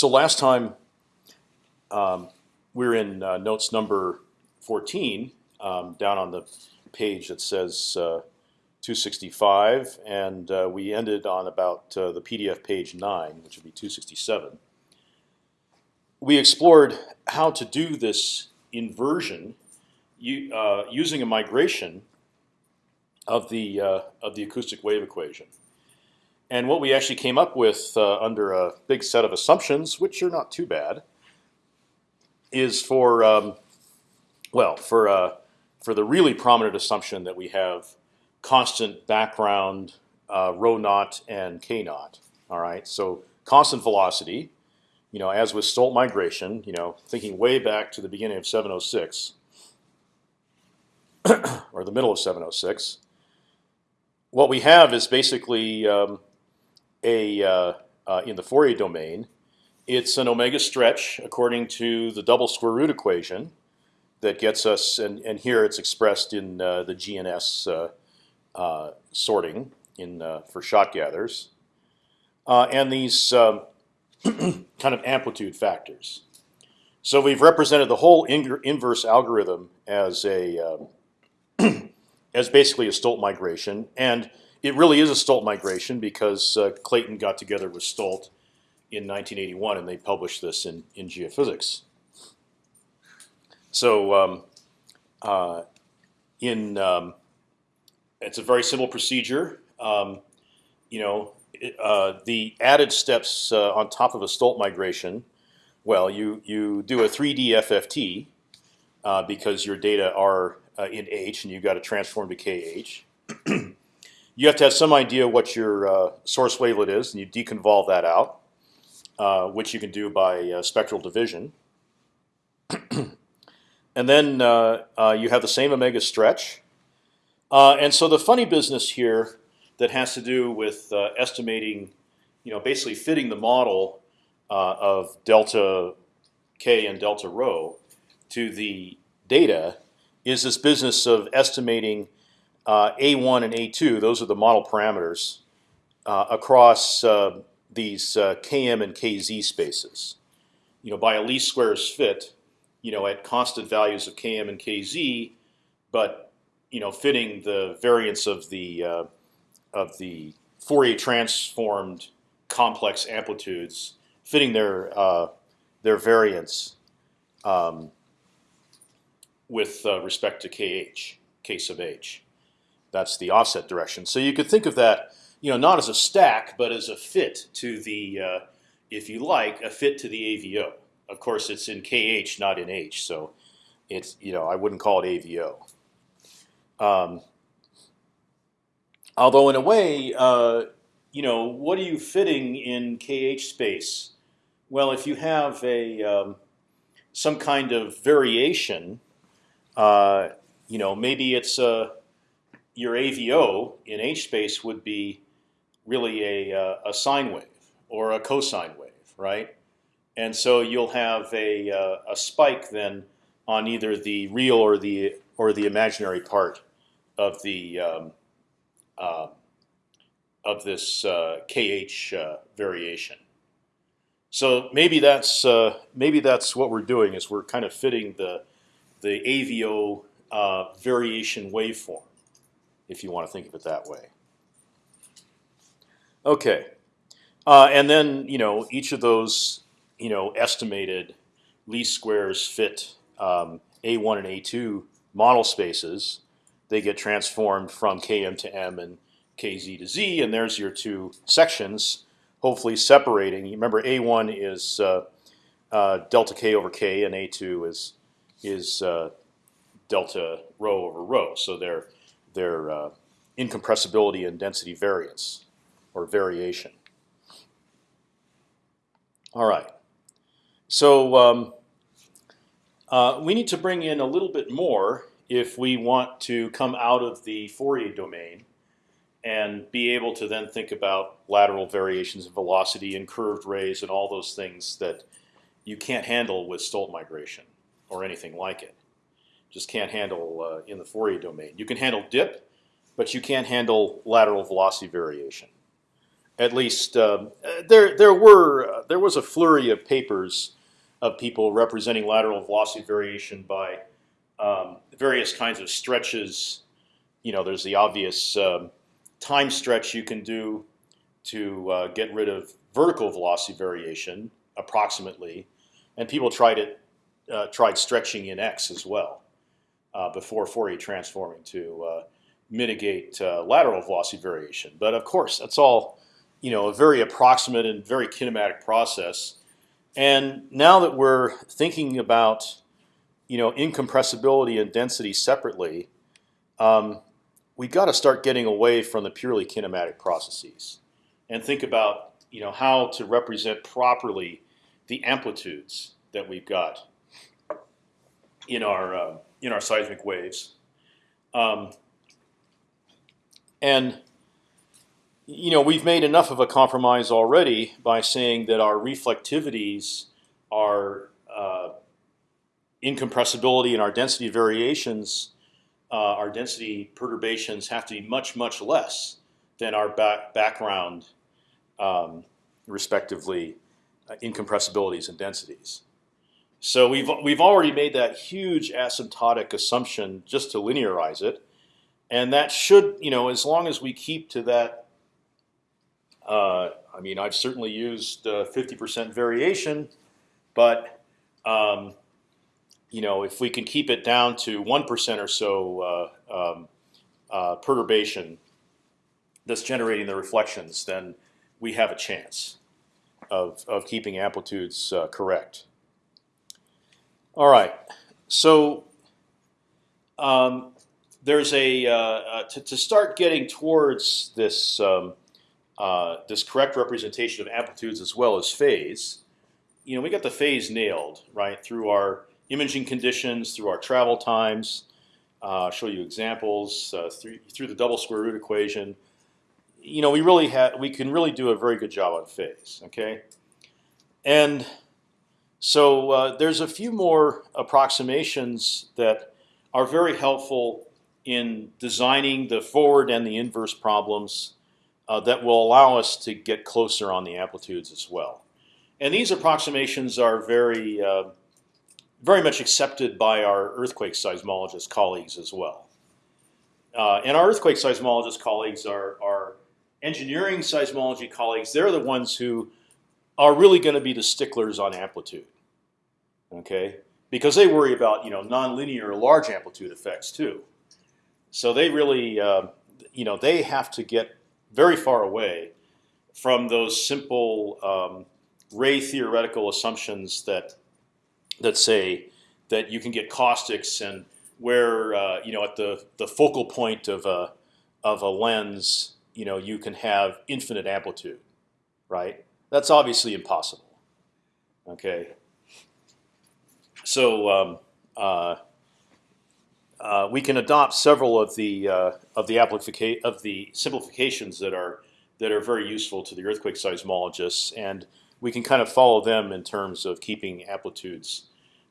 So last time um, we are in uh, notes number 14, um, down on the page that says uh, 265, and uh, we ended on about uh, the PDF page 9, which would be 267. We explored how to do this inversion uh, using a migration of the uh, of the acoustic wave equation. And what we actually came up with uh, under a big set of assumptions, which are not too bad, is for um, well for uh, for the really prominent assumption that we have constant background uh, rho naught and k naught. All right, so constant velocity. You know, as with Stolt migration, you know, thinking way back to the beginning of 706 or the middle of 706, what we have is basically um, a uh, uh, in the Fourier domain, it's an omega stretch according to the double square root equation that gets us, and, and here it's expressed in uh, the GNS uh, uh, sorting in uh, for shot gathers, and these um, kind of amplitude factors. So we've represented the whole inverse algorithm as a um, as basically a Stolt migration, and it really is a Stolt migration because uh, Clayton got together with Stolt in 1981 and they published this in, in Geophysics. So um, uh, in um, it's a very simple procedure. Um, you know, it, uh, the added steps uh, on top of a Stolt migration. Well, you you do a 3D FFT uh, because your data are uh, in H and you've got to transform to KH. you have to have some idea what your uh, source wavelet is, and you deconvolve that out, uh, which you can do by uh, spectral division. and then uh, uh, you have the same omega stretch. and so the funny business here that has to do with estimating, you know, basically fitting the model of delta k and delta rho to the data is this business of estimating uh, A1 and A2, those are the model parameters, uh, across uh, these uh, Km and Kz spaces. You know, by a least squares fit, you know, at constant values of Km and Kz, but you know, fitting the variance of the uh, of the Fourier transformed complex amplitudes, fitting their uh, their variance um, with respect to Kh, K sub h. That's the offset direction. So you could think of that, you know, not as a stack, but as a fit to the, uh, if you like, a fit to the AVO. Of course, it's in KH, not in H. So it's, you know, I wouldn't call it AVO. Um, although in a way, uh, you know, what are you fitting in KH space? Well, if you have a um, some kind of variation, uh, you know, maybe it's a your AVO in H space would be really a, uh, a sine wave or a cosine wave, right? And so you'll have a, uh, a spike then on either the real or the or the imaginary part of the um, uh, of this uh, kh uh, variation. So maybe that's uh, maybe that's what we're doing is we're kind of fitting the the AVO variation waveform if you want to think of it that way. Okay, uh, and then you know each of those you know estimated least squares fit um, A1 and A2 model spaces. They get transformed from Km to M and Kz to Z, and there's your two sections, hopefully separating. Remember, A1 is uh, uh, delta K over K, and A2 is is uh, delta rho over rho. So they're their uh, incompressibility and density variance or variation. All right. So um, uh, we need to bring in a little bit more if we want to come out of the Fourier domain and be able to then think about lateral variations in velocity and curved rays and all those things that you can't handle with Stolt migration or anything like it just can't handle uh, in the Fourier domain. You can handle dip, but you can't handle lateral velocity variation. At least um, there there were there was a flurry of papers of people representing lateral velocity variation by um, various kinds of stretches. You know, there's the obvious um, time stretch you can do to uh, get rid of vertical velocity variation approximately, and people tried it, uh, tried stretching in x as well uh, before Fourier transforming to uh, mitigate uh, lateral velocity variation. But of course, that's all you know, a very approximate and very kinematic process. And now that we're thinking about you know incompressibility and density separately, um, we got to start getting away from the purely kinematic processes and think about you know how to represent properly the amplitudes that we've got in our uh, in our seismic waves. Um, and you know we've made enough of a compromise already by saying that our reflectivities, our uh, incompressibility, and our density variations, uh, our density perturbations have to be much much less than our back background, um, respectively, uh, incompressibilities and densities. So we've we've already made that huge asymptotic assumption just to linearize it, and that should you know as long as we keep to that. Uh, I mean, I've certainly used 50% variation, but um, you know if we can keep it down to one percent or so uh, um, uh, perturbation that's generating the reflections, then we have a chance of of keeping amplitudes uh, correct. All right, so um, there's a uh, uh, to, to, start getting towards this um, uh, this correct representation of amplitudes as well as phase. You know, we got the phase nailed right through our imaging conditions, through our travel times. Uh, show you examples uh, through through the double square root equation. You know, we really have we can really do a very good job on phase. Okay, and so uh, there's a few more approximations that are very helpful in designing the forward and the inverse problems uh, that will allow us to get closer on the amplitudes as well. And these approximations are very, uh, very much accepted by our earthquake seismologist colleagues as well. Uh, and our earthquake seismologist colleagues are, are engineering seismology colleagues. They're the ones who are really going to be the sticklers on amplitude. Okay, because they worry about you know nonlinear large amplitude effects too. So they really uh, you know they have to get very far away from those simple um, ray theoretical assumptions that that say that you can get caustics and where uh, you know at the the focal point of a of a lens you know you can have infinite amplitude, right? That's obviously impossible. Okay. So um, uh, uh, we can adopt several of the uh, of the of the simplifications that are that are very useful to the earthquake seismologists, and we can kind of follow them in terms of keeping amplitudes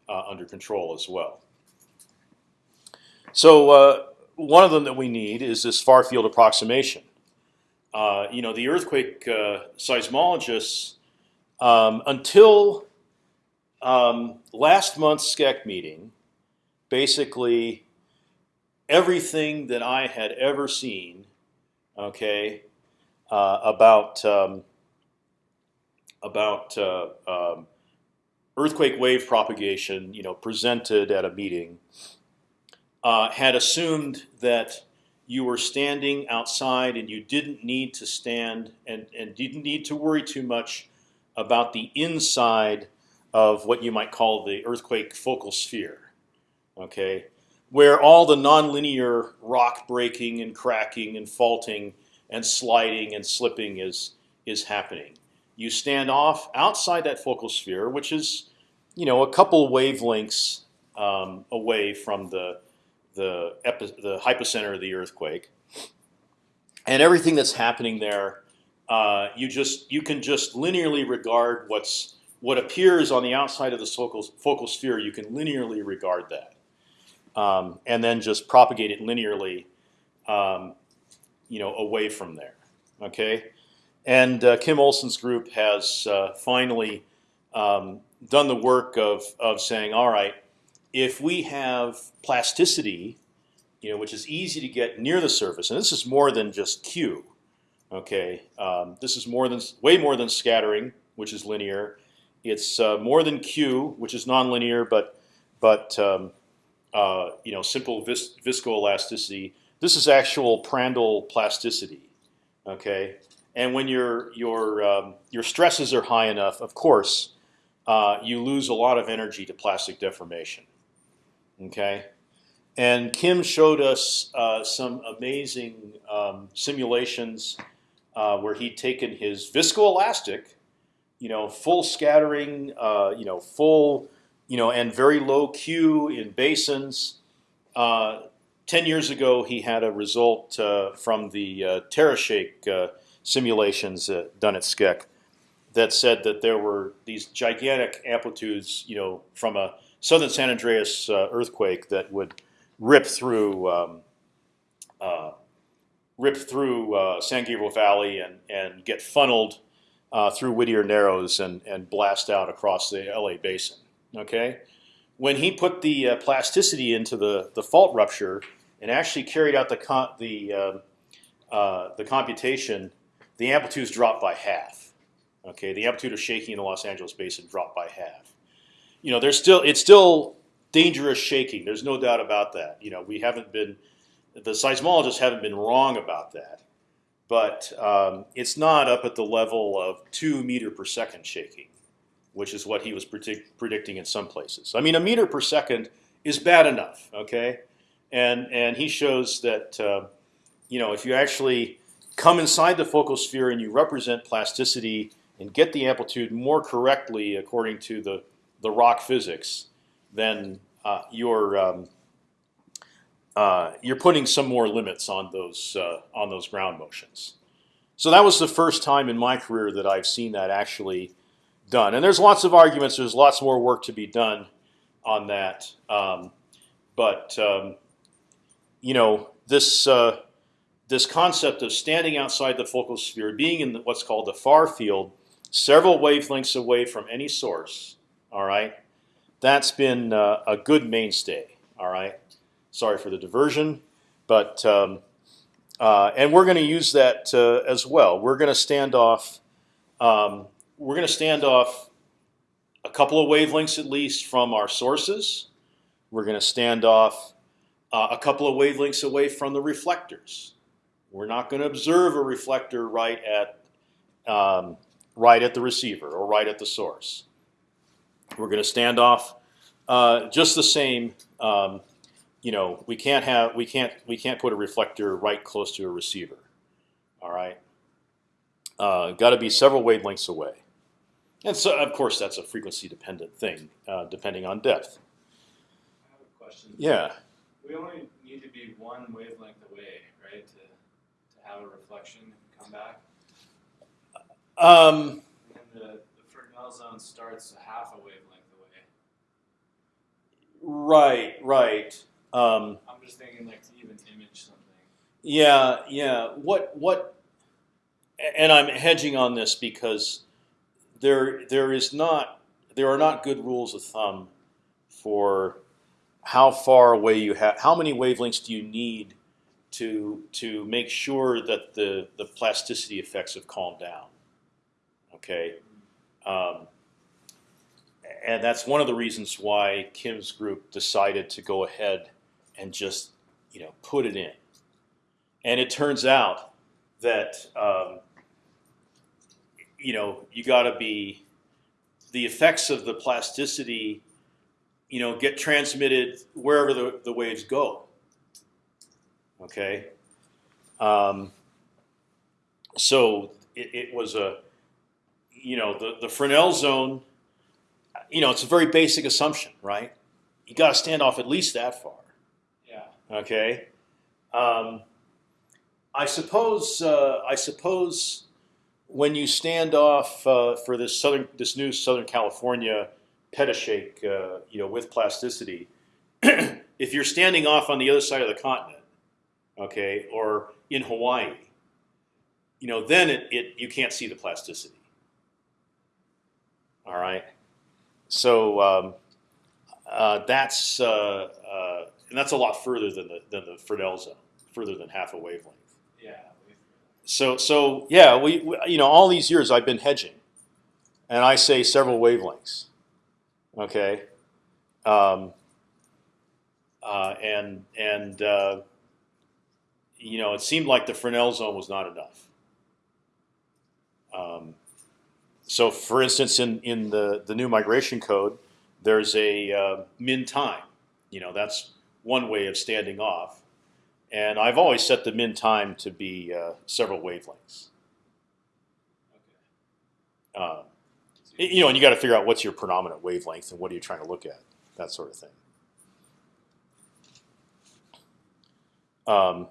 uh, under control as well. So uh, one of them that we need is this far field approximation. Uh, you know, the earthquake uh, seismologists, um, until um, last month's SCEC meeting, basically everything that I had ever seen, okay, uh, about um, about uh, um, earthquake wave propagation, you know, presented at a meeting, uh, had assumed that you were standing outside and you didn't need to stand and, and didn't need to worry too much about the inside of what you might call the earthquake focal sphere, okay, where all the nonlinear rock breaking and cracking and faulting and sliding and slipping is is happening. You stand off outside that focal sphere, which is, you know, a couple wavelengths um, away from the the, the hypocenter of the earthquake, and everything that's happening there, uh, you just you can just linearly regard what's what appears on the outside of the focal, focal sphere. You can linearly regard that, um, and then just propagate it linearly, um, you know, away from there. Okay, and uh, Kim Olsen's group has uh, finally um, done the work of of saying, all right, if we have plasticity, you know, which is easy to get near the surface, and this is more than just Q. Okay, um, this is more than way more than scattering, which is linear. It's uh, more than Q, which is nonlinear, but but um, uh, you know simple vis viscoelasticity. This is actual Prandtl plasticity. Okay, and when your your um, your stresses are high enough, of course, uh, you lose a lot of energy to plastic deformation. Okay, and Kim showed us uh, some amazing um, simulations uh, where he'd taken his viscoelastic, you know, full scattering, uh, you know, full, you know, and very low Q in basins. Uh, ten years ago, he had a result uh, from the uh, TerraShake uh, simulations done at SCEC that said that there were these gigantic amplitudes, you know, from a southern San Andreas earthquake that would rip through. Um, rip through uh, San Gabriel Valley and and get funneled uh, through Whittier Narrows and and blast out across the LA basin. Okay, when he put the uh, plasticity into the the fault rupture and actually carried out the the uh, uh, the computation, the amplitudes dropped by half. Okay, the amplitude of shaking in the Los Angeles basin dropped by half. You know, there's still it's still dangerous shaking. There's no doubt about that. You know, we haven't been the seismologists haven't been wrong about that, but um, it's not up at the level of two meter per second shaking, which is what he was predict predicting in some places. I mean, a meter per second is bad enough, okay? And and he shows that uh, you know if you actually come inside the focal sphere and you represent plasticity and get the amplitude more correctly according to the the rock physics, then uh, your um, uh, you're putting some more limits on those uh, on those ground motions. So that was the first time in my career that I've seen that actually done. And there's lots of arguments. There's lots more work to be done on that. Um, but um, you know this uh, this concept of standing outside the focal sphere, being in what's called the far field, several wavelengths away from any source. All right, that's been uh, a good mainstay. All right. Sorry for the diversion, but um, uh, and we're going to use that uh, as well. We're going to stand off. Um, we're going to stand off a couple of wavelengths at least from our sources. We're going to stand off uh, a couple of wavelengths away from the reflectors. We're not going to observe a reflector right at um, right at the receiver or right at the source. We're going to stand off uh, just the same um, you know, we can't have we can't we can't put a reflector right close to a receiver. All right, uh, got to be several wavelengths away, and so of course that's a frequency dependent thing, uh, depending on depth. I have a question. Yeah. We only need to be one wavelength away, right, to to have a reflection come back. Um, zone starts half a wavelength away. Right, right. Um, I'm just thinking like to even image something. Yeah, yeah. What what? And I'm hedging on this because there there is not there are not good rules of thumb for how far away you have how many wavelengths do you need to to make sure that the the plasticity effects have calmed down. Okay. Um, and that's one of the reasons why Kim's group decided to go ahead and just you know put it in. And it turns out that um, you know you got to be the effects of the plasticity you know get transmitted wherever the, the waves go. Okay. Um, so it, it was a you know the the Fresnel zone. You know, it's a very basic assumption, right? You got to stand off at least that far. Yeah. Okay, um, I suppose uh, I suppose when you stand off uh, for this southern this new Southern California petashake, uh, you know, with plasticity, if you're standing off on the other side of the continent, okay, or in Hawaii, you know, then it, it you can't see the plasticity. All right, so um, uh, that's uh, uh, and that's a lot further than the than the Fresnel zone, further than half a wavelength. Yeah. So so yeah, we, we you know all these years I've been hedging, and I say several wavelengths. Okay, um, uh, and and uh, you know it seemed like the Fresnel zone was not enough. Um, so for instance, in in the the new migration code, there's a uh, min time. You know that's one way of standing off. And I've always set the min time to be uh, several wavelengths. Okay. Um, you know, and you got to figure out what's your predominant wavelength and what are you trying to look at, that sort of thing. Um,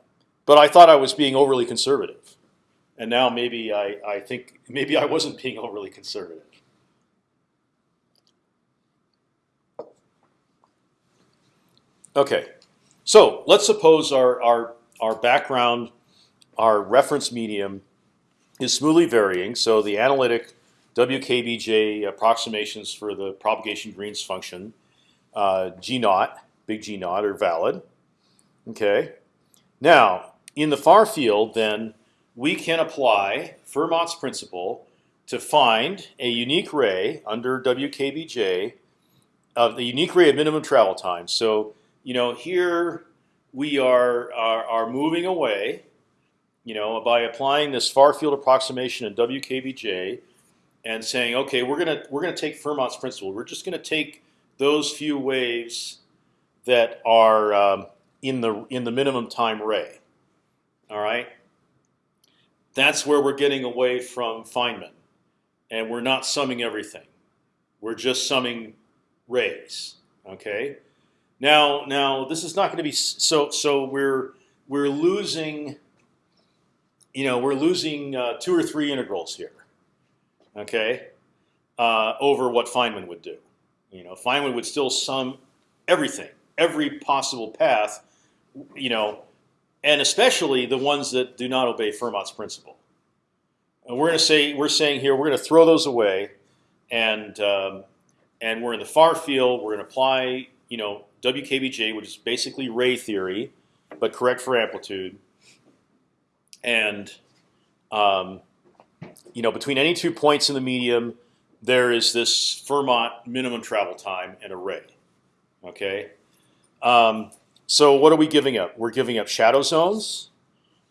but I thought I was being overly conservative, and now maybe I, I think maybe I wasn't being overly conservative. Okay, so let's suppose our our our background, our reference medium, is smoothly varying. So the analytic WKBJ approximations for the propagation Green's function, uh, G naught, big G naught, are valid. Okay. Now in the far field, then we can apply Fermat's principle to find a unique ray under WKBJ of the unique ray of minimum travel time. So you know here we are, are are moving away, you know, by applying this far field approximation in WKBJ, and saying, okay, we're gonna we're gonna take Fermat's principle. We're just gonna take those few waves that are um, in the in the minimum time ray. All right, that's where we're getting away from Feynman, and we're not summing everything. We're just summing rays. Okay. Now, now this is not going to be so. So we're we're losing. You know, we're losing uh, two or three integrals here. Okay, uh, over what Feynman would do. You know, Feynman would still sum everything, every possible path. You know, and especially the ones that do not obey Fermat's principle. And we're going to say we're saying here we're going to throw those away, and um, and we're in the far field. We're going to apply you know WKBJ, which is basically ray theory, but correct for amplitude. And um, you know between any two points in the medium, there is this Fermat minimum travel time and a ray. Okay. Um, so what are we giving up? We're giving up shadow zones.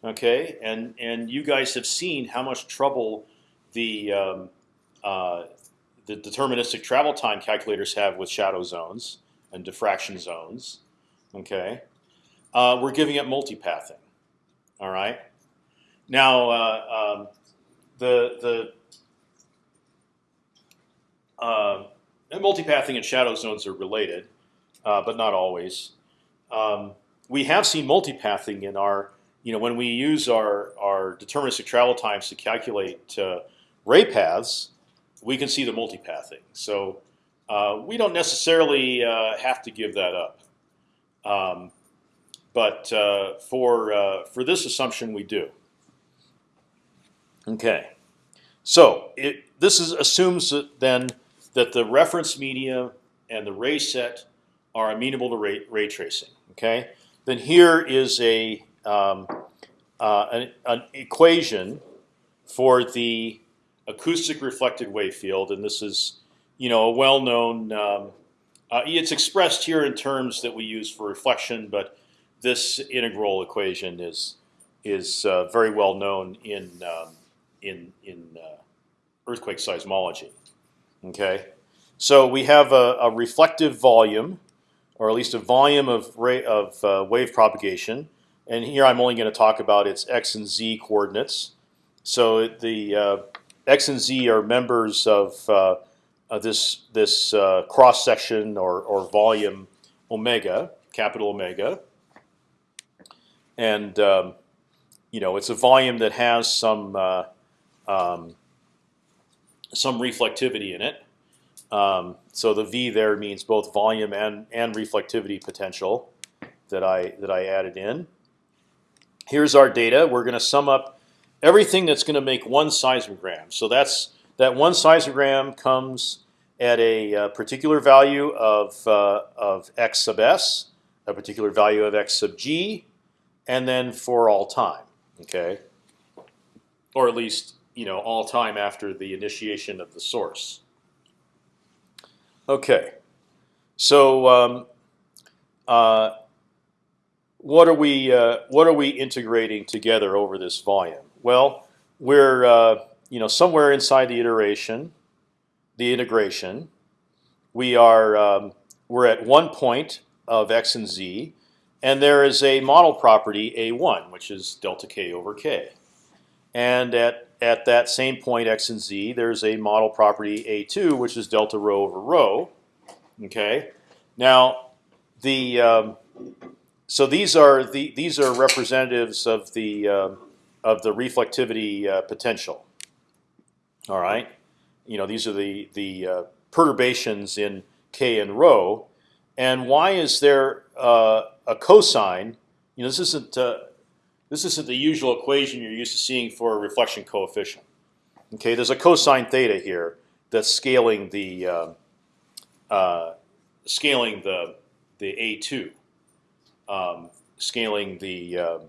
Okay, and and you guys have seen how much trouble the um, uh, the deterministic travel time calculators have with shadow zones and diffraction zones. Okay, uh, we're giving up multipathing. All right. Now uh, um, the the uh, multipathing and shadow zones are related, uh, but not always. Um, we have seen multipathing in our you know, when we use our, our deterministic travel times to calculate uh, ray paths, we can see the multipathing. So uh, we don't necessarily uh, have to give that up. Um, but uh, for, uh, for this assumption, we do. Okay. So it, this is, assumes that then that the reference media and the ray set are amenable to ray, ray tracing. Okay. Then here is a um, uh, an, an, equation for the acoustic reflected wave field, and this is, you know, a well-known. Um, uh, it's expressed here in terms that we use for reflection, but this integral equation is is uh, very well known in um, in in uh, earthquake seismology. Okay, so we have a, a, reflective volume, or at least a volume of of uh, wave propagation and here I'm only going to talk about its x and z coordinates. So the uh, x and z are members of, uh, this this uh, cross section or or volume omega, capital omega, and um, you know it's a volume that has some uh, um, some reflectivity in it. Um, so the v there means both volume and and reflectivity potential that I that I added in here's our data. We're going to sum up everything that's going to make one seismogram. So that's that one seismogram comes at a uh, particular value of uh, of x sub s, a particular value of x sub g, and then for all time. Okay, or at least you know all time after the initiation of the source. Okay, so um, uh, what are we uh, what are we integrating together over this volume? Well, we're uh, you know somewhere inside the iteration, the integration. We are um, we're at one point of x and z, and there is a model property a1, which is delta k over k. And at at that same point x and z, there's a model property a2, which is delta rho over rho. Okay. Now the um, so these are the these are representatives of the uh, of the reflectivity uh, potential. All right, you know these are the the uh, perturbations in k and rho, and why is there uh, a cosine? You know this isn't uh, this isn't the usual equation you're used to seeing for a reflection coefficient. Okay, there's a cosine theta here that's scaling the uh, scaling the the a two um, scaling the um,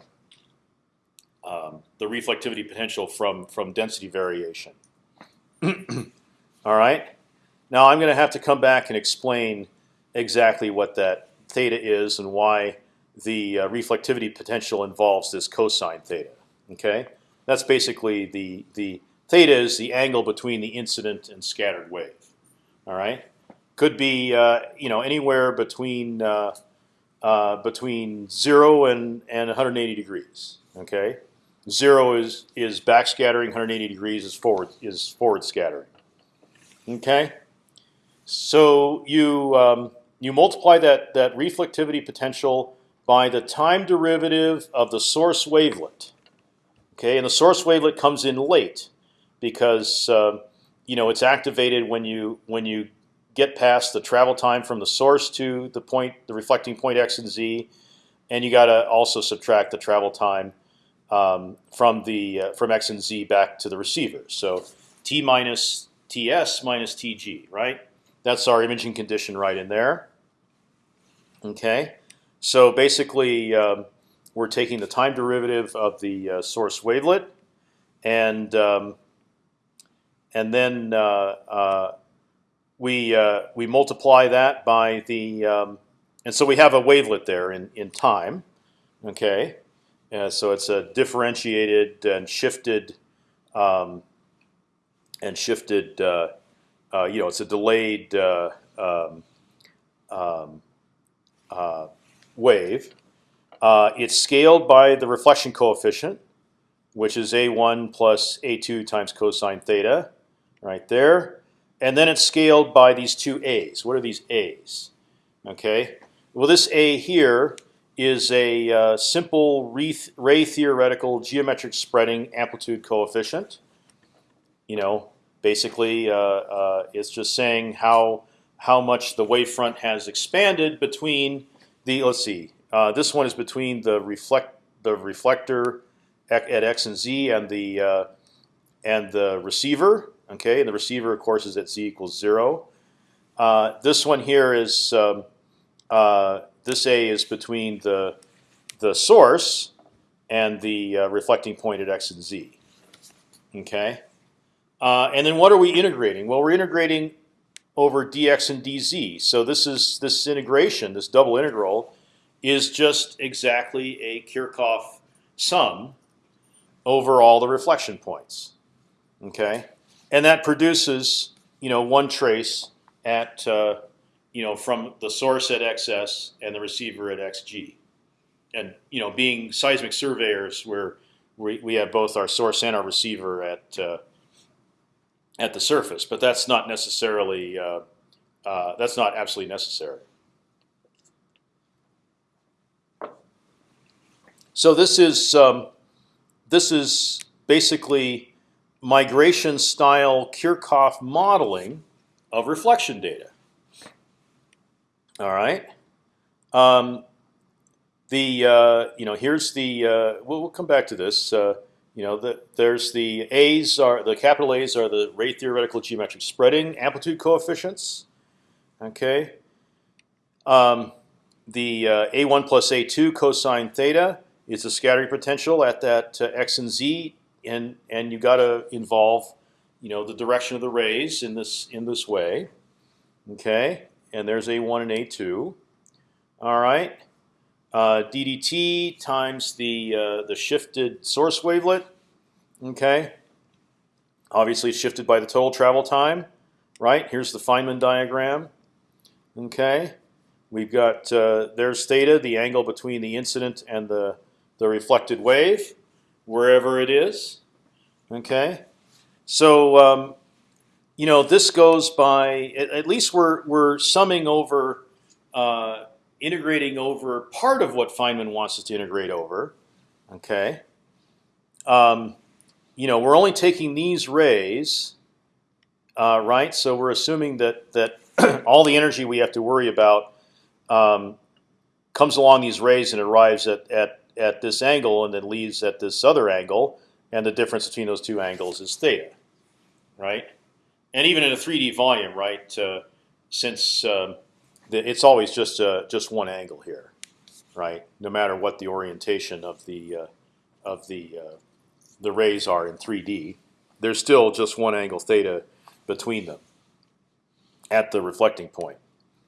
um, the reflectivity potential from from density variation. All right. Now I'm going to have to come back and explain exactly what that theta is and why the uh, reflectivity potential involves this cosine theta. Okay, that's basically the the theta is the angle between the incident and scattered wave. All right, could be uh, you know anywhere between uh, uh, between zero and and 180 degrees. Okay, zero is is backscattering, 180 degrees is forward is forward scattering. Okay, so you um, you multiply that that reflectivity potential by the time derivative of the source wavelet. Okay, and the source wavelet comes in late because uh, you know it's activated when you when you get past the travel time from the source to the point, the reflecting point x and z, and you got to also subtract the travel time um, from the uh, from x and z back to the receiver. So t minus ts minus tg, right? That's our imaging condition right in there. Okay, so basically um, we're taking the time derivative of the uh, source wavelet, and um, and then uh, uh we uh, we multiply that by the um, and so we have a wavelet there in in time. Okay, uh, so it's a differentiated and shifted um, and shifted. Uh, you know, it's a delayed um, uh, wave. it's scaled by the reflection coefficient, which is a1 plus a2 times cosine theta, right there and then it's scaled by these two a's. What are these a's? Okay. Well, this a here is a uh, simple ray theoretical geometric spreading amplitude coefficient. You know, basically, uh, uh, it's just saying how how much the wavefront has expanded between the. Let's see. Uh, this one is between the reflect the reflector at, at x and z and the uh, and the receiver Okay, and the receiver, of course, is at z equals zero. Uh, this one here is um, uh, this a is between the the source and the uh, reflecting point at x and z. Okay, uh, and then what are we integrating? Well, we're integrating over dx and dz. So this is this integration, this double integral, is just exactly a Kirchhoff sum over all the reflection points. Okay and that produces you know one trace at uh, you know from the source at xs and the receiver at xg, and you know being seismic surveyors, where we we have both our source and our receiver at uh, at the surface, but that's not necessarily uh, uh that's not absolutely necessary. So this is um, this is basically migration style Kirchhoff modeling of reflection data. All right. Um, the uh, you know here's the uh, we'll, we'll, come back to this. You know, the, there's the A's are the capital A's are the ray theoretical geometric spreading amplitude coefficients. Okay. Um, the uh, A1 plus A2 cosine theta is the scattering potential at that uh, x and z, and and you got to involve, you know, the direction of the rays in this in this way. Okay, and there's A1 and A2. All right. Uh, DDT times the uh, the shifted source wavelet. Okay. Obviously shifted by the total travel time. Right. Here's the Feynman diagram. Okay. We've got uh, there's theta, the angle between the incident and the the reflected wave, wherever it is. Okay. So um, you know this goes by at, at, least we're we're summing over. Uh, integrating over part of what Feynman wants us to integrate over. Okay. Um, you know, we're only taking these rays, uh, right? So we're assuming that that all the energy we have to worry about um, comes along these rays and arrives at, at at this angle and then leaves at this other angle, and the difference between those two angles is theta, right? And even in a 3D volume, right? Uh, since um, it's always just uh, just one angle here, right? No matter what the orientation of the uh, of the uh, the rays are in 3D, there's still just one angle theta between them at the reflecting point.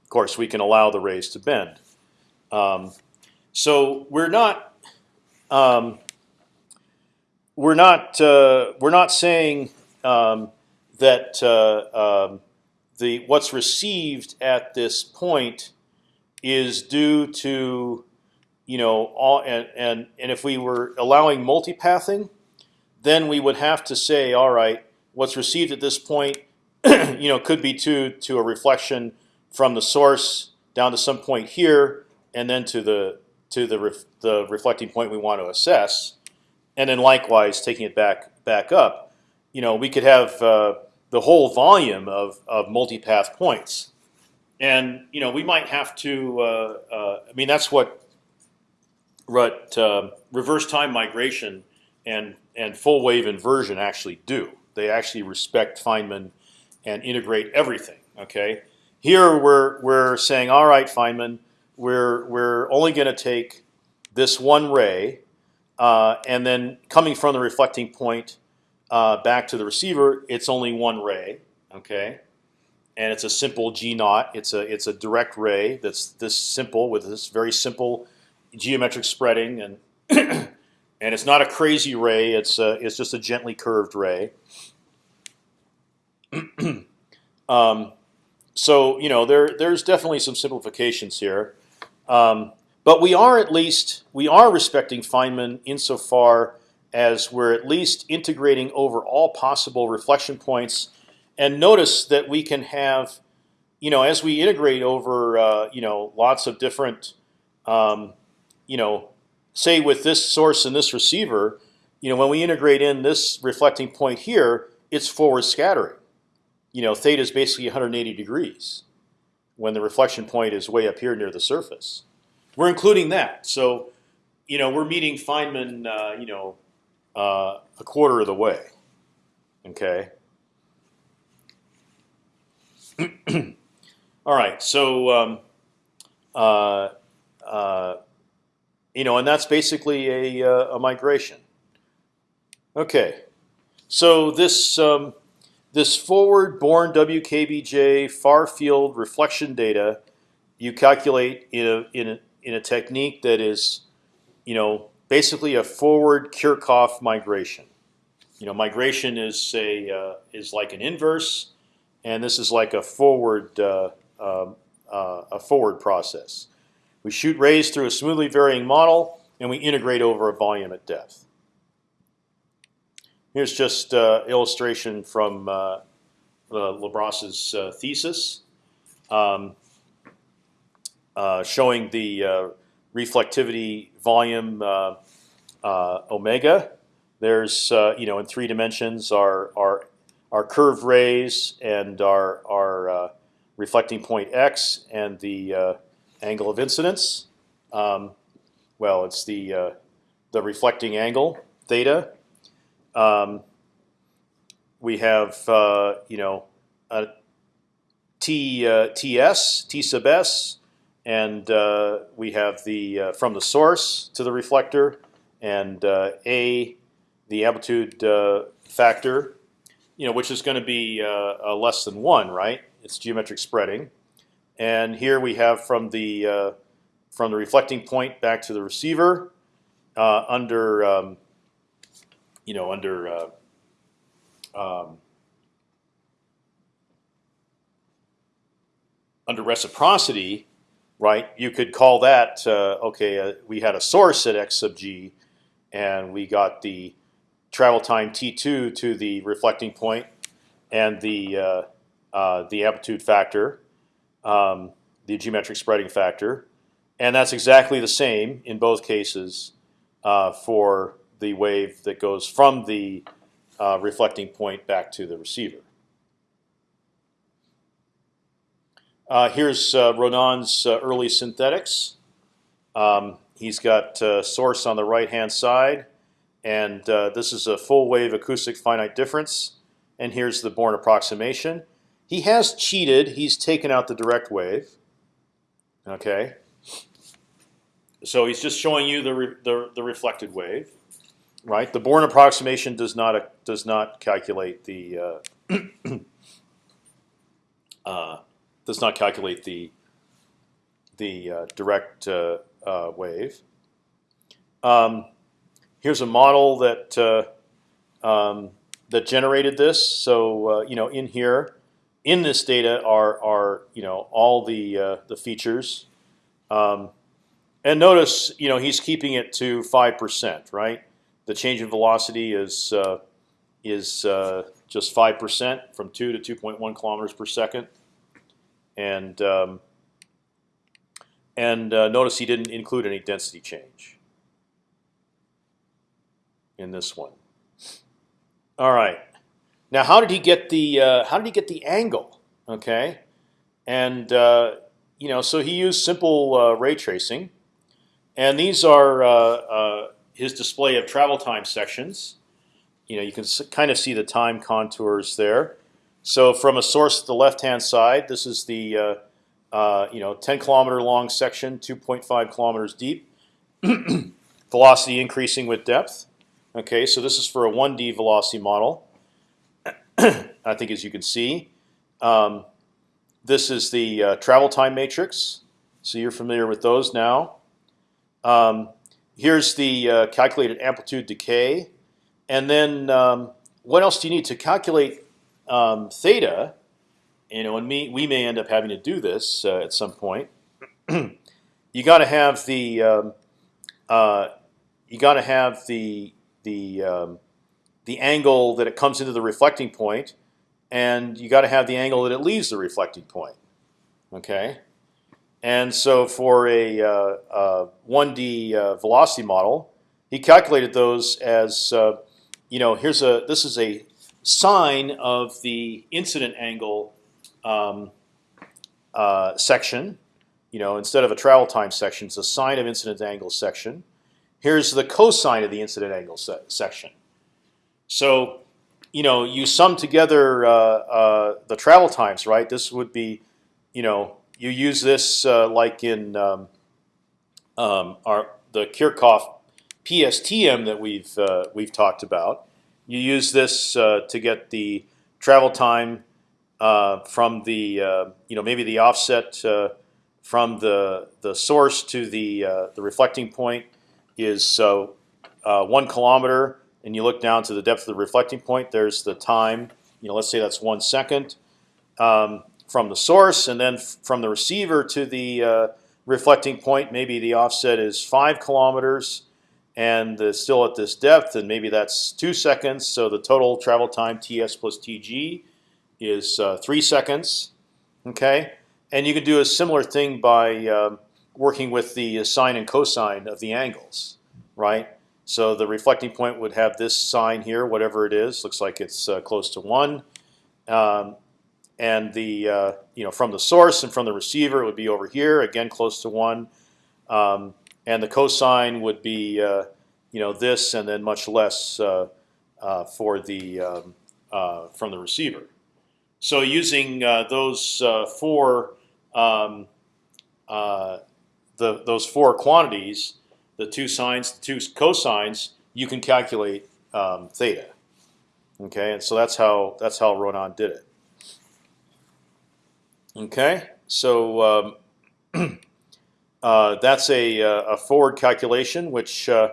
Of course, we can allow the rays to bend. Um, so we're not um, we're not uh, we're not saying um, that uh, um, the what's received at this point is due to you know all and and and if we were allowing multipathing, then we would have to say, all right, what's received at this point, you know, could be to to a reflection from the source down to some point here, and then to the to the ref, the reflecting point we want to assess, and then likewise taking it back back up. You know, we could have uh, the whole volume of, of multipath points. And you know we might have to. Uh, uh, I mean that's what what uh, reverse time migration and and full wave inversion actually do. They actually respect Feynman and integrate everything. Okay. Here we're we're saying, all right, Feynman, we're we're only going to take this one ray, uh, and then coming from the reflecting point, uh, back to the receiver, it's only one ray, okay, and it's a simple G naught. It's a it's a direct ray that's this simple with this very simple geometric spreading, and and it's not a crazy ray. It's a, it's just a gently curved ray. um, so you know there there's definitely some simplifications here, um, but we are at least we are respecting Feynman insofar as we're at least integrating over all possible reflection points. And notice that we can have, you know, as we integrate over, uh, you know, lots of different, um, you know, say with this source and this receiver, you know, when we integrate in this reflecting point here, it's forward scattering. You know, theta is basically 180 degrees when the reflection point is way up here near the surface. We're including that. So, you know, we're meeting Feynman, uh, you know, uh, a quarter of the way. Okay. All right. So, um, uh, uh, you know, and that's basically a, uh, a migration. Okay. So this um, this forward Born WKBJ far field reflection data you calculate in a in a in a technique that is, you know, basically a forward Kirchhoff migration. You know, migration is a uh, is like an inverse, and this is like a forward uh, uh, uh, a forward process. We shoot rays through a smoothly varying model, and we integrate over a volume at depth. Here's just uh, illustration from uh, uh, thesis, um, showing the reflectivity volume uh, uh, omega. There's uh, you know in three dimensions our our our curved rays and our our reflecting point x and the angle of incidence. Um, well, it's the the reflecting angle theta. um, we have uh, you know a T uh, TS T sub S, and uh, we have the uh, from the source to the reflector, and uh, A the amplitude uh, factor, you know, which is going to be uh, less than one, right? It's geometric spreading, and here we have from the uh, from the reflecting point back to the receiver under um, you know under um, under reciprocity, right? You could call that uh, okay. Uh, we had a source at x sub g, and we got the travel time t2 to the reflecting point, and the uh, uh, the amplitude factor, um, the geometric spreading factor, and that's exactly the same in both cases uh, for the wave that goes from the uh, reflecting point back to the receiver. Uh, here's uh, Ronan's uh, early synthetics. Um, he's got uh, source on the right-hand side, and uh, this is a full wave acoustic finite difference. And here's the Born approximation. He has cheated. He's taken out the direct wave. Okay. So he's just showing you the, re the, the reflected wave, right? The Born approximation does not does not calculate the uh, uh, does not calculate the the uh, direct uh, uh, wave. Um, here's a model that uh, um, that generated this. So you know, in here, in this data are are you know all the the features. Um, and notice, you know, he's keeping it to five percent, right? The change in velocity is uh, is uh, just five percent from two to two point one kilometers per second, and um, and uh, notice he didn't include any density change in this one. All right. Now, how did he get the uh, how did he get the angle? Okay, and uh, you know, so he used simple uh, ray tracing. And these are uh, uh, his display of travel time sections. You know, you can kind of see the time contours there. So from a source to the left-hand side, this is the uh, uh you know 10 kilometer long section, 2.5 kilometers deep. velocity increasing with depth. Okay, so this is for a 1D velocity model. I think, as you can see, um, this is the uh, travel time matrix. So you're familiar with those now. Um, here's the uh, calculated amplitude decay, and then um, what else do you need to calculate um, theta? You know, and me, we may end up having to do this uh, at some point. you got to have the um, uh, you got to have the the um, the angle that it comes into the reflecting point, and you got to have the angle that it leaves the reflecting point. Okay. And so for a uh, uh, 1D uh, velocity model, he calculated those as you know here's a this is a sine of the incident angle um, uh, section. You know, instead of a travel time section, it's a sine of incident angle section. Here's the cosine of the incident angle se section. So, you know, you sum together uh, uh, the travel times, right? This would be, you know, you use this uh, like in um, um, our the Kirchhoff PSTM that we've uh, we've talked about. You use this uh, to get the travel time uh, from the uh, you know maybe the offset uh, from the the source to the the reflecting point is so one kilometer, and you look down to the depth of the reflecting point. There's the time. You know, let's say that's one second. Um, from the source, and then from the receiver to the uh, reflecting point, maybe the offset is five kilometers, and it's still at this depth, and maybe that's two seconds. So the total travel time ts plus tg is uh, three seconds. Okay, and you can do a similar thing by uh, working with the sine and cosine of the angles, right? So the reflecting point would have this sine here, whatever it is. Looks like it's uh, close to one. Um, and the uh, you know from the source and from the receiver it would be over here again close to one, um, and the cosine would be uh, you know this and then much less uh, uh, for the um, uh, from the receiver. So using uh, those uh, four um, the those four quantities, the two sines, the two cosines, you can calculate um, theta. Okay, and so that's how that's how Ronan did it. Okay, so um, uh, that's a, a forward calculation, which uh,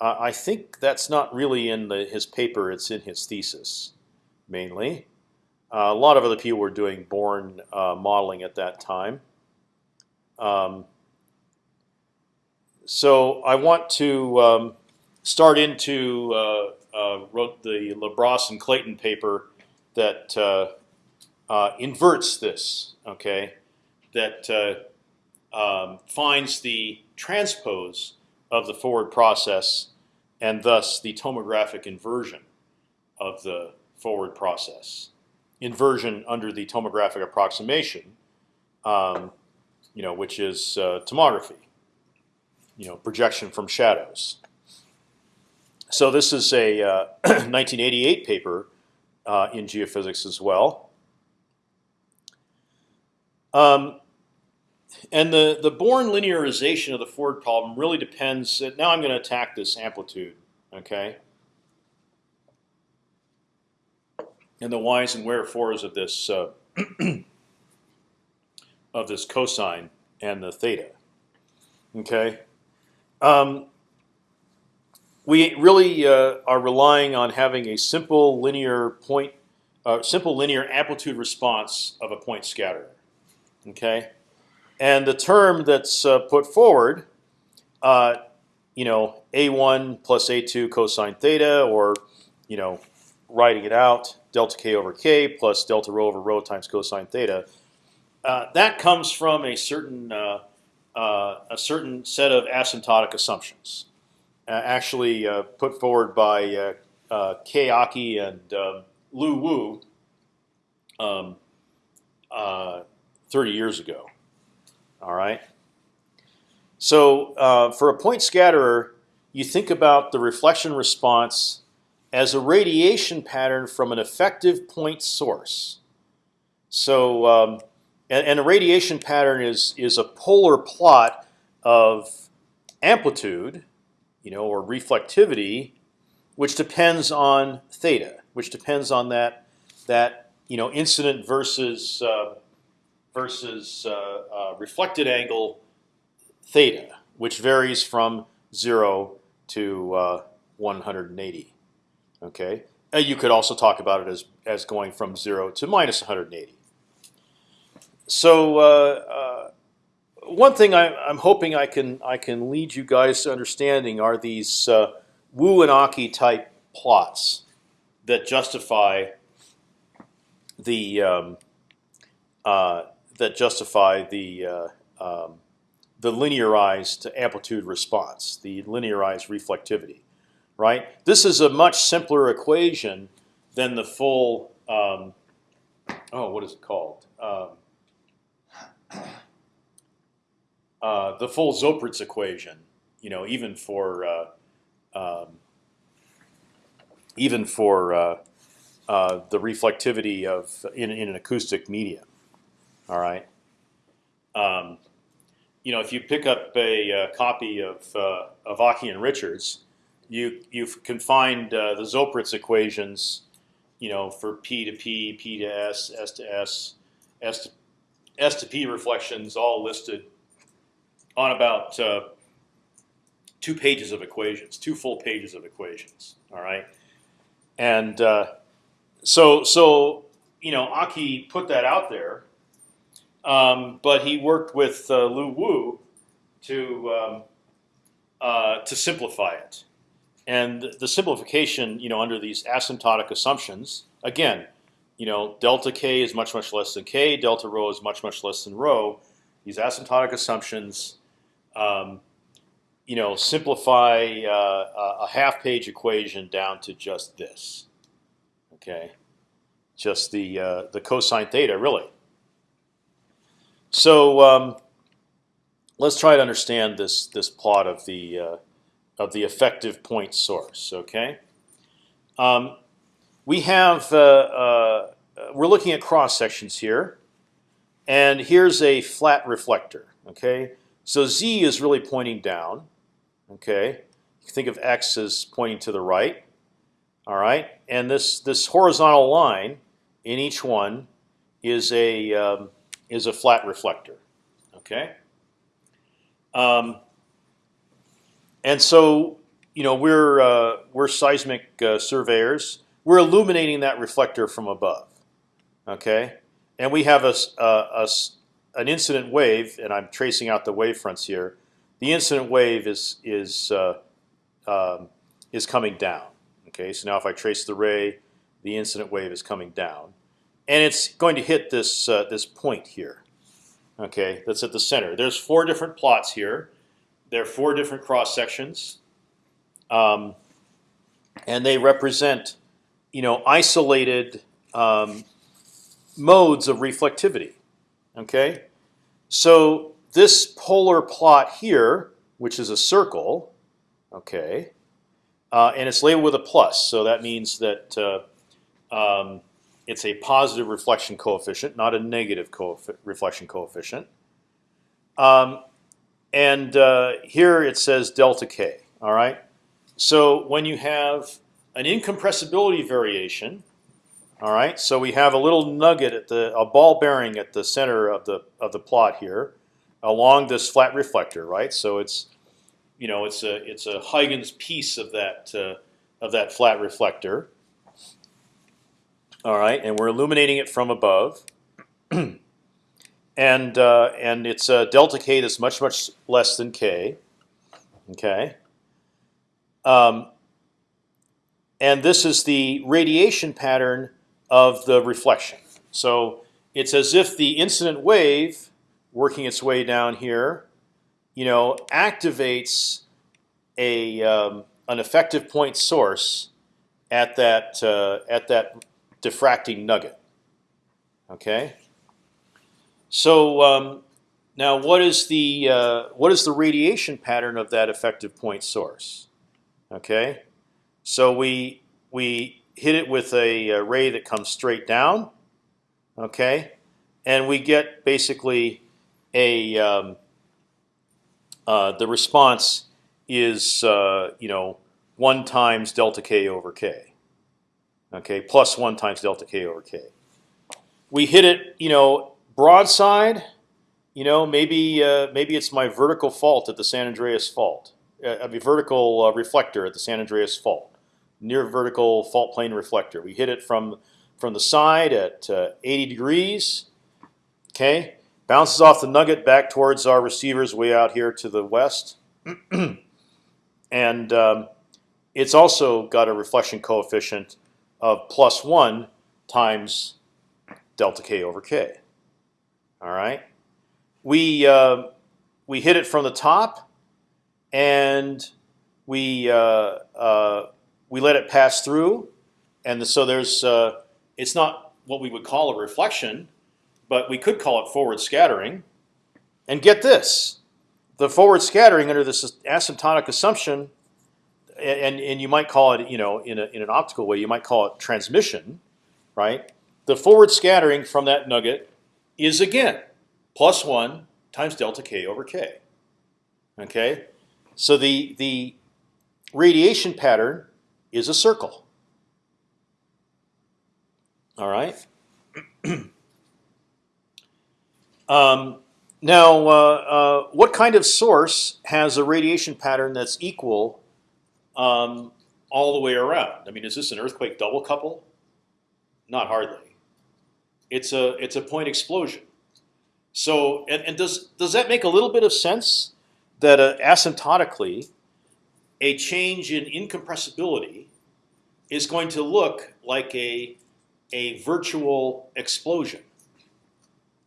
I think that's not really in the, his paper. It's in his thesis, mainly. Uh, a lot of other people were doing Born uh, modeling at that time. Um, so I want to um, start into uh, uh, wrote the Le Bras and Clayton paper that uh, inverts this. Okay, that um, finds the transpose of the forward process, and thus the tomographic inversion of the forward process. Inversion under the tomographic approximation, um, you know, which is uh, tomography, you know, projection from shadows. So this is a uh, 1988 paper uh, in geophysics as well. Um, and the the Born linearization of the forward problem really depends. That Now I'm going to attack this amplitude, okay, and the whys and wherefores of this uh, of this cosine and the theta, okay. Um, we really uh, are relying on having a simple linear point, uh, simple linear amplitude response of a point scatterer, Okay, and the term that's uh, put forward, uh, you know, a1 plus a2 cosine theta, or you know, writing it out, delta k over k plus delta rho over rho times cosine theta. Uh, that comes from a certain uh, uh, a certain set of asymptotic assumptions, actually uh, put forward by Kei Aki and um, Lu Wu um, 30 years ago. All right. So uh, for a point scatterer, you think about the reflection response as a radiation pattern from an effective point source. So um, and, and, a radiation pattern is is a polar plot of amplitude, you know, or reflectivity, which depends on theta, which depends on that that you know incident versus uh, versus uh, uh, reflected angle theta, which varies from zero to uh, 180. Okay, you could also talk about it as as going from zero to minus 180. So uh, uh, one thing I, am hoping I can I can lead you guys to understanding are these uh, Wu and Aki type plots that justify the um, uh, that justify the uh, um, the linearized amplitude response, the linearized reflectivity, right? This is a much simpler equation than the full. Um, oh, what is it called? Um, uh, the full Zoeppritz equation. You know, even for uh, um, even for uh, uh, the reflectivity of in, in an acoustic medium. All right. Um, you know, if you pick up a, a copy of uh, of Aki and Richards, you you can find uh, the Zoeppritz equations. You know, for P to P, P to S, S to S, S to S to P reflections, all listed on about uh, two pages of equations, two full pages of equations. All right, and uh, so so you know, Aki put that out there um, but he worked with uh, Lu Wu to um, uh, to simplify it, and the simplification, you know, under these asymptotic assumptions, again, you know, delta k is much much less than k, delta rho is much much less than rho. These asymptotic assumptions, um, you know, simplify uh, a half-page equation down to just this. Okay, just the uh, the cosine theta, really. So um, let's try to understand this this plot of the uh, of the effective point source. Okay, Um, we have uh, uh, we're looking at cross sections here, and here's a flat reflector. Okay, so z is really pointing down. Okay, you think of x as pointing to the right. All right, and this this horizontal line in each one is a um, is a flat reflector. Okay. Um, and so you know we're uh, we're seismic uh, surveyors. We're illuminating that reflector from above. Okay, and we have a, a, a an incident wave, and I'm tracing out the wave fronts here. The incident wave is is uh, um, is coming down. Okay, so now if I trace the ray, the incident wave is coming down, and it's going to hit this uh, this point here. Okay, that's at the center. There's four different plots here. There are four different cross sections, um, and they represent, you know, isolated um, modes of reflectivity. Okay, so this polar plot here, which is a circle, okay, uh, and it's labeled with a plus, so that means that uh, um, it's a positive reflection coefficient, not a negative coefi reflection coefficient. Um, and uh, here it says delta k. All right. So when you have an incompressibility variation, all right. So we have a little nugget at the a ball bearing at the center of the of the plot here, along this flat reflector, right? So it's you know it's a it's a Huygens piece of that uh, of that flat reflector. All right, and we're illuminating it from above, and uh, and it's a delta k that's much much less than k. Okay. Um, and this is the radiation pattern of the reflection. So it's as if the incident wave working its way down here, you know, activates a um, an effective point source at that uh, at that diffracting nugget. Okay. So um, now, what is the uh, what is the radiation pattern of that effective point source? Okay. So we we hit it with a, ray that comes straight down. Okay, and we get basically a um, uh, the response is uh, you know one times delta k over k okay, plus one times delta k over k. We hit it, you know, broadside. You know, maybe uh, maybe it's my vertical fault at the San Andreas fault, uh, a vertical uh, reflector at the San Andreas fault, near vertical fault plane reflector. We hit it from from the side at uh, 80 degrees. Okay, bounces off the nugget back towards our receivers way out here to the west, and um, it's also got a reflection coefficient of plus one times delta k over k. All right, we uh, we hit it from the top, and we uh, uh, we let it pass through, and so there's uh, it's not what we would call a reflection, but we could call it forward scattering. And get this, the forward scattering under this asymptotic assumption and and you might call it, you know, in a, in an optical way, you might call it transmission, right? The forward scattering from that nugget is again plus one times delta k over k. Okay, so the the radiation pattern is a circle. All right. um, now, uh, uh, what kind of source has a radiation pattern that's equal um, all the way around. I mean, is this an earthquake double couple? Not hardly. It's a it's a point explosion. So, and, and does does that make a little bit of sense that uh, asymptotically, a change in incompressibility is going to look like a a virtual explosion,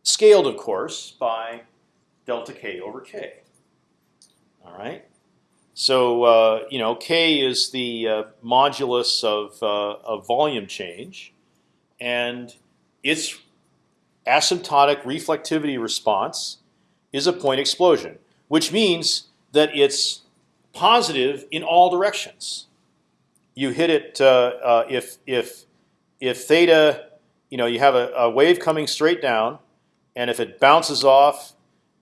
scaled, of course, by delta k over k. All right. So uh, you know, k is the uh, modulus of, uh, of volume change, and its asymptotic reflectivity response is a point explosion, which means that it's positive in all directions. you hit it uh, uh, if if if theta, you know, you have a, a wave coming straight down, and if it bounces off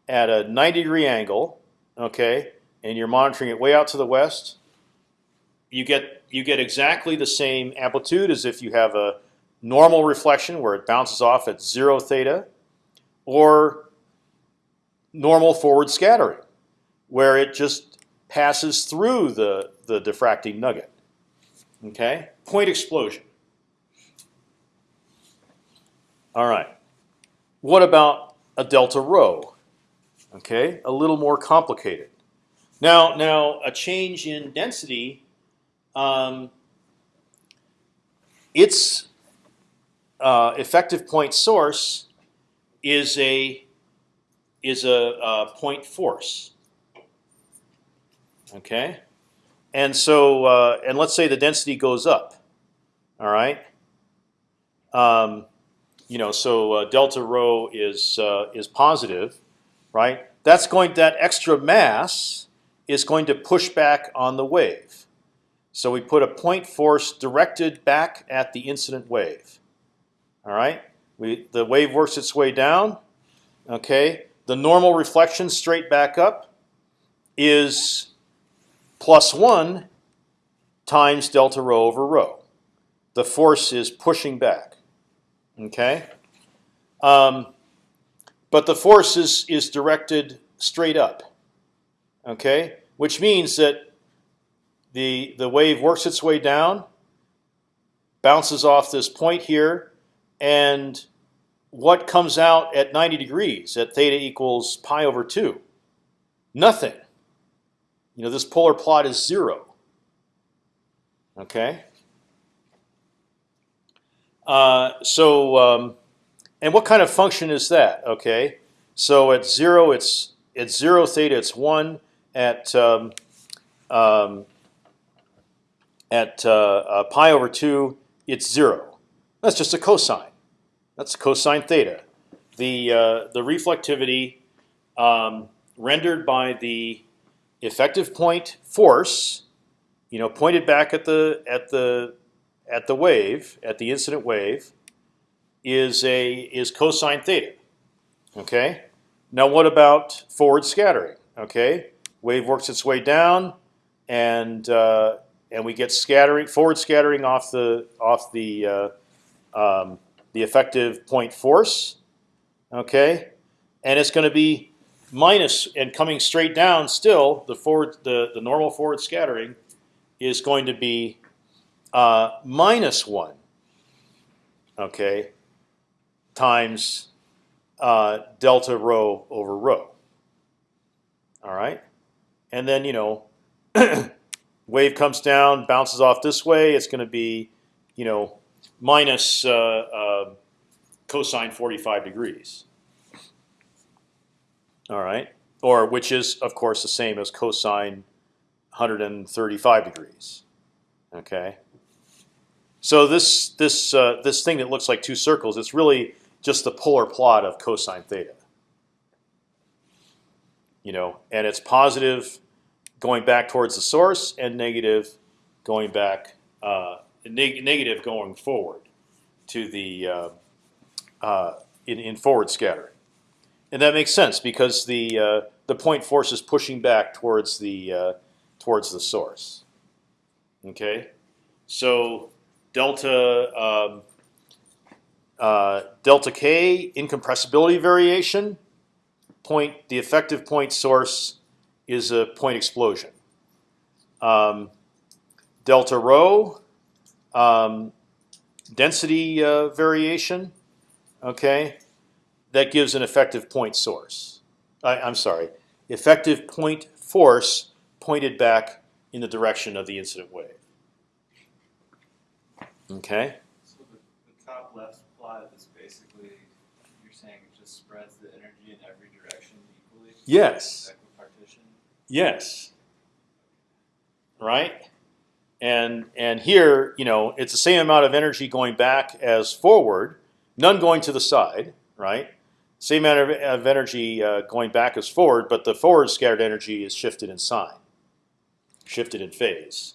at a 90 degree angle, okay, and you're monitoring it way out to the west, you get you get exactly the same amplitude as if you have a normal reflection where it bounces off at zero theta, or normal forward scattering, where it just passes through the the diffracting nugget. Okay, point explosion. All right. What about a delta rho? Okay, a little more complicated. Now, now a change in density, um, its uh, effective point source is a is a, a point force. Okay, and so uh, and let's say the density goes up. All right. Um, you know, so uh, delta rho is uh, is positive, right? That's going that extra mass is going to push back on the wave. So we put a point force directed back at the incident wave. All right, we the wave works its way down. Okay, the normal reflection straight back up is plus one times delta rho over rho. The force is pushing back. Okay, um, but the force is is directed straight up. Okay, which means that the the wave works its way down, bounces off this point here, and what comes out at 90 degrees at theta equals pi over two? Nothing. You know this polar plot is zero. Okay. Uh, so, um, and what kind of function is that? Okay, so at zero, it's at zero theta, it's one. At um, um, at uh, uh, pi over two, it's zero. That's just a cosine. That's cosine theta. The uh, the reflectivity um, rendered by the effective point force, you know, pointed back at the at the at the wave, at the incident wave, is a is cosine theta. Okay. Now what about forward scattering? Okay, wave works its way down, and uh, and we get scattering forward scattering off the off the uh, um, the effective point force. Okay, and it's going to be minus and coming straight down. Still, the forward the the normal forward scattering is going to be uh, minus one. Okay, times uh, delta rho over rho. All right, and then you know, wave comes down, bounces off this way. It's going to be, you know, minus uh, uh, cosine 45 degrees. All right, or which is of course the same as cosine 135 degrees. Okay. So this this uh, this thing that looks like two circles, it's really just the polar plot of cosine theta. You know, and it's positive going back towards the source, and negative going back, uh, neg negative going forward to the uh, uh, in, in forward scattering, and that makes sense because the uh, the point force is pushing back towards the uh, towards the source. Okay, so delta um, uh, delta k incompressibility variation. Point the effective point source is a point explosion. Um, delta rho um, density uh, variation. Okay, that gives an effective point source. I, I'm sorry, effective point force pointed back in the direction of the incident wave. Okay. Yes. Yes. Right? And and here, you know, it's the same amount of energy going back as forward, none going to the side, right? Same amount of, energy uh, going back as forward, but the forward scattered energy is shifted in sign, shifted in phase.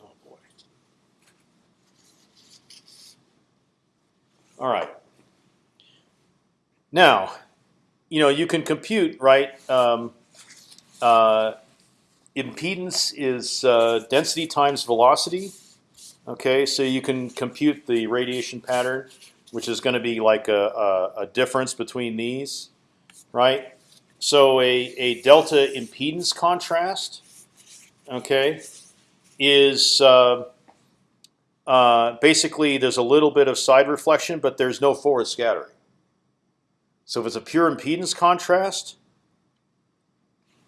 Oh boy. All right. Now, you know you can compute right. Um, uh, impedance is uh, density times velocity. Okay, so you can compute the radiation pattern, which is going to be like a, a, a difference between these, right? So a, a delta impedance contrast, okay, is uh, uh, basically there's a little bit of side reflection, but there's no forward scattering. So if it's a pure impedance contrast,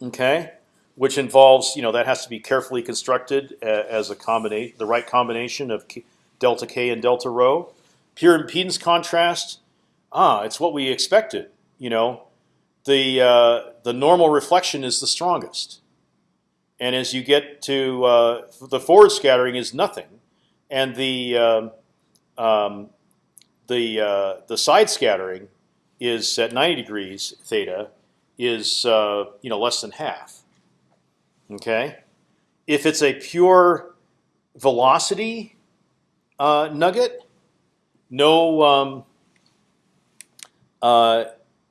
okay, which involves you know that has to be carefully constructed uh, as a combination, the right combination of delta k and delta rho. Pure impedance contrast, ah, it's what we expected. You know, the uh, the normal reflection is the strongest, and as you get to uh, the forward scattering is nothing, and the um, um, the uh, the side scattering is at 90 degrees theta is uh, you know less than half. Okay, if it's a pure velocity uh, nugget, no um, uh,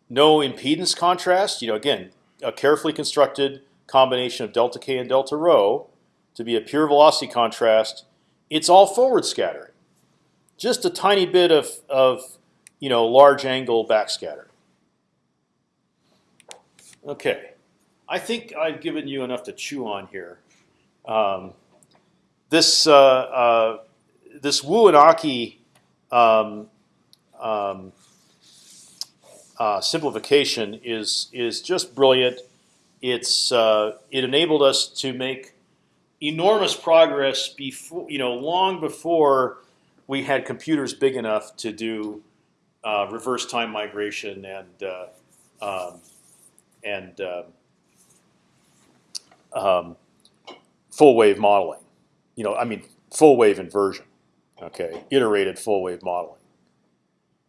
no impedance contrast. You know, again, a carefully constructed combination of delta k and delta rho to be a pure velocity contrast. It's all forward scattering, just a tiny bit of of you know large angle backscatter. Okay, I think I've given you enough to chew on here. Um, this uh, uh, this Wu and Aki um, um, uh, simplification is is just brilliant. It's uh, it enabled us to make enormous progress before you know long before we had computers big enough to do uh, reverse time migration and uh, um, and uh, um, full wave modeling. You know, I mean full wave inversion. Okay, iterated full wave modeling.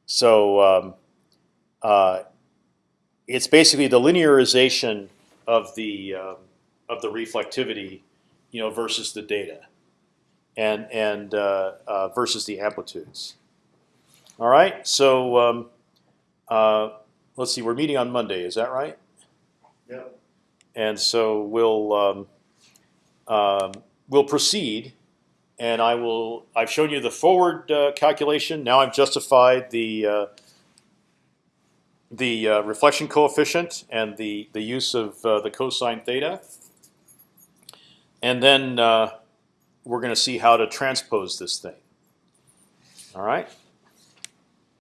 So um, uh, it's basically the linearization of the um, of the reflectivity, you know, versus the data, and and uh, versus the amplitudes. All right, so um, uh, let's see. We're meeting on Monday. Is that right? Yep. And so we'll um, um, we'll proceed, and I will. I've shown you the forward uh, calculation. Now I've justified the uh, the uh, reflection coefficient and the the use of uh, the cosine theta, and then uh, we're going to see how to transpose this thing. All right.